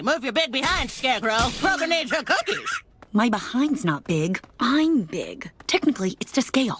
Hey, move your big behind, Scarecrow. Kroger needs your cookies. My behind's not big. I'm big. Technically, it's to scale.